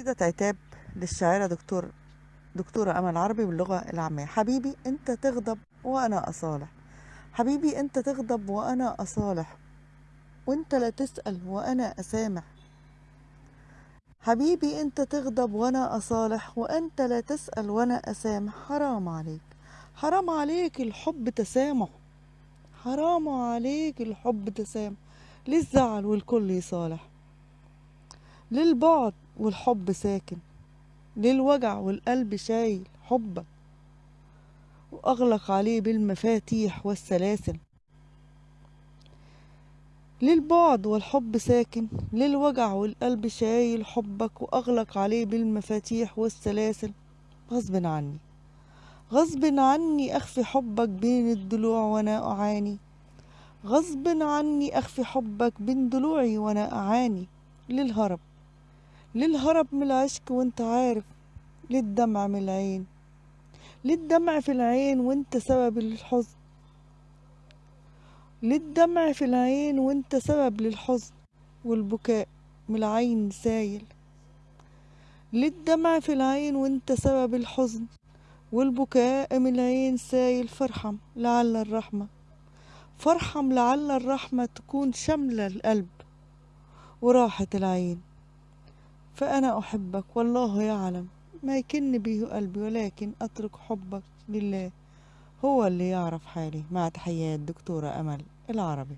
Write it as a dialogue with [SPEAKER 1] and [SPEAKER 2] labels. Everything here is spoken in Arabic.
[SPEAKER 1] قصيدة عتاب للشاعرة دكتور دكتورة أمل عربي باللغة العامية. حبيبي أنت تغضب وأنا أصالح. حبيبي أنت تغضب وأنا أصالح. وأنت لا تسأل وأنا أسامح. حبيبي أنت تغضب وأنا أصالح. وأنت لا تسأل وأنا أسامح. حرام عليك. حرام عليك الحب تسامح. حرام عليك الحب تسامح. للزعل والكل يصالح. للبعد والحب ساكن للوجع والقلب شايل حبك وأغلق عليه بالمفاتيح والسلاسل. للبعد والحب ساكن للوجع والقلب شايل حبك وأغلق عليه بالمفاتيح والسلاسل. غصب عني غصب عني أخفي حبك بين الضلوع وأنا أعاني. غصب عني أخفي حبك بين ضلوعي وأنا أعاني. للهرب للهرب من العشق وانت عارف للدمع من العين. للدمع في العين وانت سبب للحزن. للدمع في العين وانت سبب للحزن والبكاء من العين سايل. للدمع في العين وانت سبب الحزن والبكاء من العين سايل. فارحم لعل الرحمة فارحم لعل الرحمة تكون شاملة القلب وراحة العين. فأنا أحبك والله يعلم ما يكن به قلبي ولكن أترك حبك لله. هو اللي يعرف حالي. مع تحيات دكتورة أمل العربي.